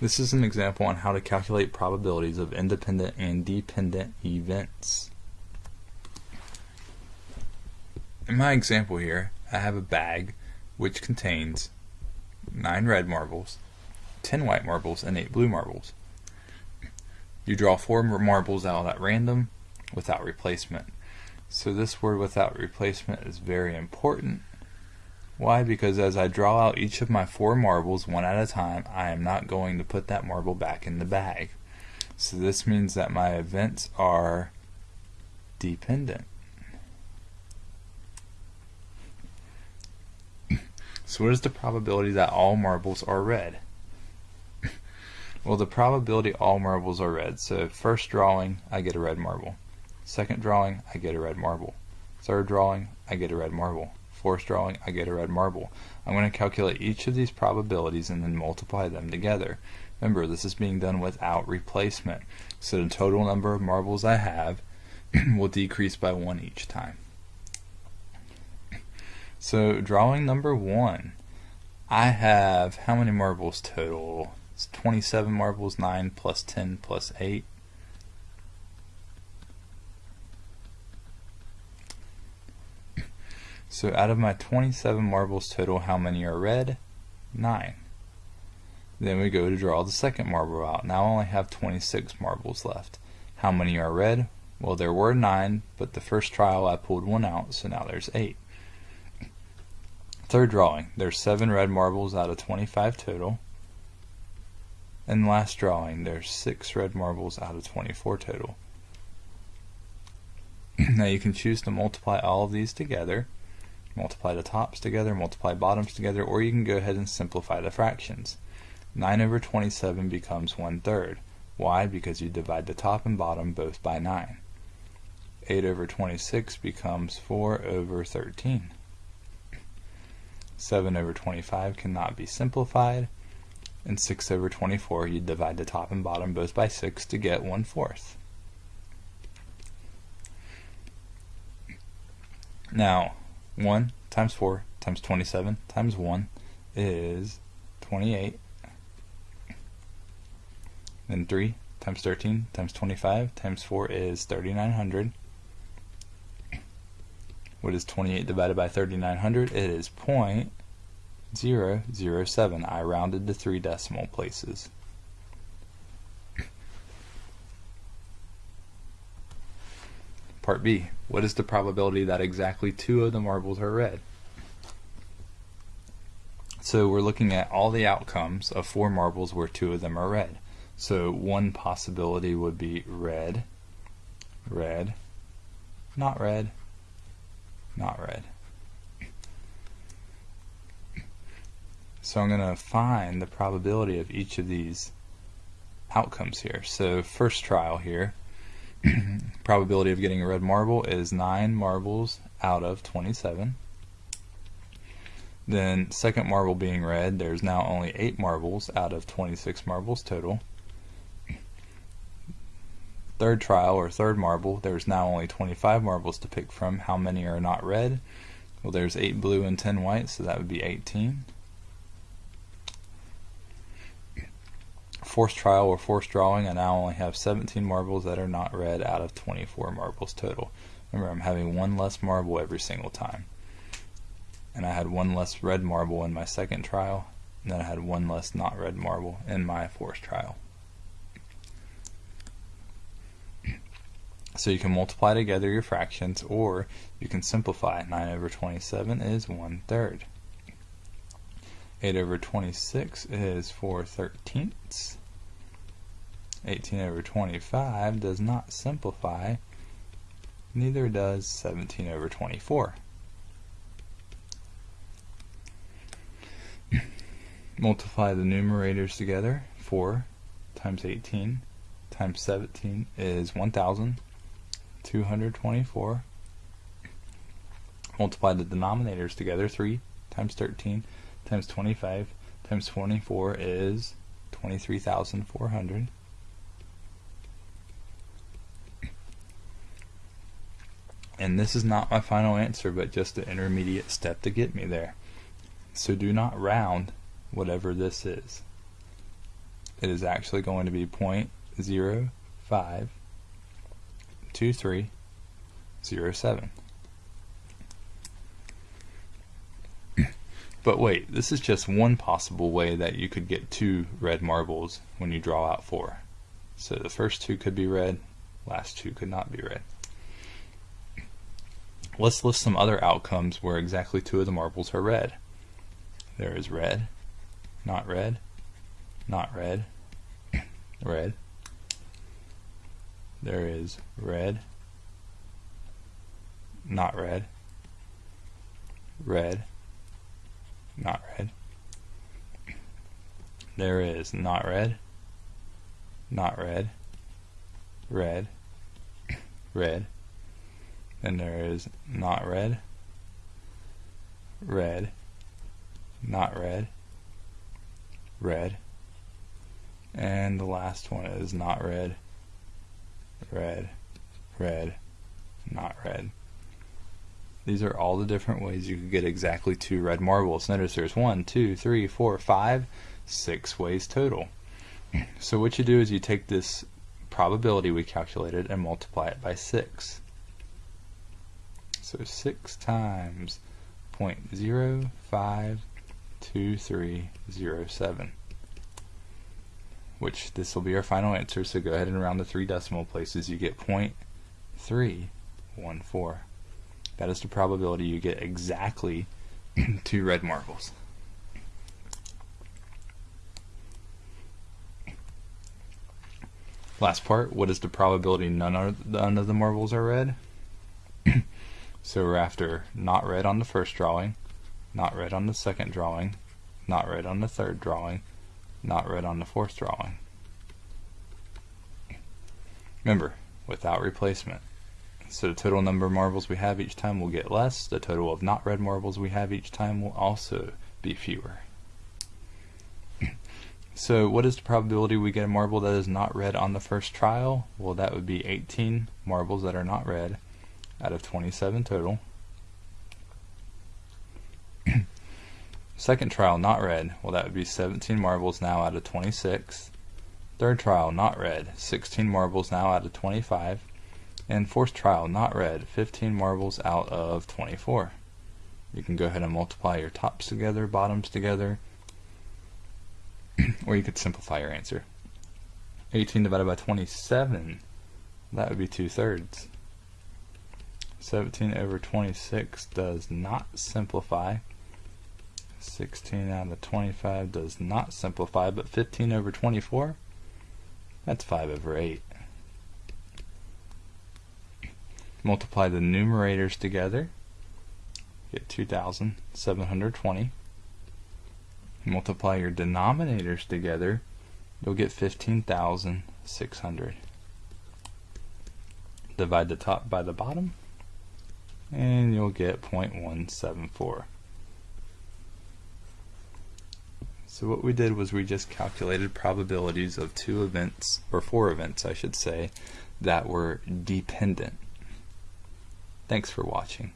This is an example on how to calculate probabilities of independent and dependent events. In my example here, I have a bag which contains 9 red marbles, 10 white marbles, and 8 blue marbles. You draw 4 marbles out at random without replacement. So this word without replacement is very important why? Because as I draw out each of my four marbles one at a time, I am not going to put that marble back in the bag. So this means that my events are dependent. So what is the probability that all marbles are red? well, the probability all marbles are red. So first drawing, I get a red marble. Second drawing, I get a red marble. Third drawing, I get a red marble force drawing, I get a red marble. I'm going to calculate each of these probabilities and then multiply them together. Remember, this is being done without replacement. So the total number of marbles I have will decrease by one each time. So drawing number one, I have how many marbles total? It's 27 marbles, 9 plus 10 plus 8. So out of my 27 marbles total, how many are red? 9. Then we go to draw the second marble out. Now I only have 26 marbles left. How many are red? Well, there were 9, but the first trial I pulled one out, so now there's 8. Third drawing, there's 7 red marbles out of 25 total. And last drawing, there's 6 red marbles out of 24 total. now you can choose to multiply all of these together multiply the tops together, multiply bottoms together, or you can go ahead and simplify the fractions. 9 over 27 becomes 1 third. Why? Because you divide the top and bottom both by 9. 8 over 26 becomes 4 over 13. 7 over 25 cannot be simplified. And 6 over 24, you divide the top and bottom both by 6 to get 1 fourth. Now, 1 times 4 times 27 times 1 is 28. Then 3 times 13 times 25 times 4 is 3900. What is 28 divided by 3900? It is 0.007. I rounded to three decimal places. Part B. What is the probability that exactly two of the marbles are red? So we're looking at all the outcomes of four marbles where two of them are red. So one possibility would be red, red, not red, not red. So I'm going to find the probability of each of these outcomes here. So first trial here, probability of getting a red marble is 9 marbles out of 27. Then second marble being red, there's now only 8 marbles out of 26 marbles total. Third trial or third marble, there's now only 25 marbles to pick from. How many are not red? Well, there's 8 blue and 10 white, so that would be 18. Forced trial or forced drawing, I now only have 17 marbles that are not red out of 24 marbles total. Remember, I'm having one less marble every single time. And I had one less red marble in my second trial, and then I had one less not red marble in my forced trial. So you can multiply together your fractions, or you can simplify. 9 over 27 is 1 third. 8 over 26 is 4 thirteenths. 18 over 25 does not simplify, neither does 17 over 24. Multiply the numerators together. 4 times 18 times 17 is 1,224. Multiply the denominators together. 3 times 13 times 25 times 24 is 23,400. And this is not my final answer, but just an intermediate step to get me there. So do not round whatever this is. it is actually going to be point zero five two three zero seven. But wait, this is just one possible way that you could get two red marbles when you draw out four. So the first two could be red, last two could not be red. Let's list some other outcomes where exactly two of the marbles are red. There is red, not red, not red, red. There is red, not red, red, not red. There is not red, not red, red, red. Then there is not red, red, not red, red. And the last one is not red, red, red, not red. These are all the different ways you could get exactly two red marbles. Notice there's one, two, three, four, five, six ways total. So what you do is you take this probability we calculated and multiply it by 6. So 6 times 0.052307 which this will be our final answer so go ahead and round the three decimal places you get 0.314 that is the probability you get exactly two red marbles. Last part, what is the probability none of, none of the marbles are red? So we're after not red on the first drawing, not red on the second drawing, not red on the third drawing, not red on the fourth drawing. Remember, without replacement. So the total number of marbles we have each time will get less. The total of not red marbles we have each time will also be fewer. So what is the probability we get a marble that is not red on the first trial? Well, that would be 18 marbles that are not red out of 27 total. Second trial, not red. Well, that would be 17 marbles now out of 26. Third trial, not red. 16 marbles now out of 25. And fourth trial, not red, 15 marbles out of 24. You can go ahead and multiply your tops together, bottoms together, or you could simplify your answer. 18 divided by 27, that would be 2 thirds. 17 over 26 does not simplify. 16 out of 25 does not simplify, but 15 over 24, that's 5 over 8 multiply the numerators together, get 2,720. Multiply your denominators together, you'll get 15,600. Divide the top by the bottom, and you'll get 0.174. So what we did was we just calculated probabilities of two events, or four events I should say, that were dependent. Thanks for watching.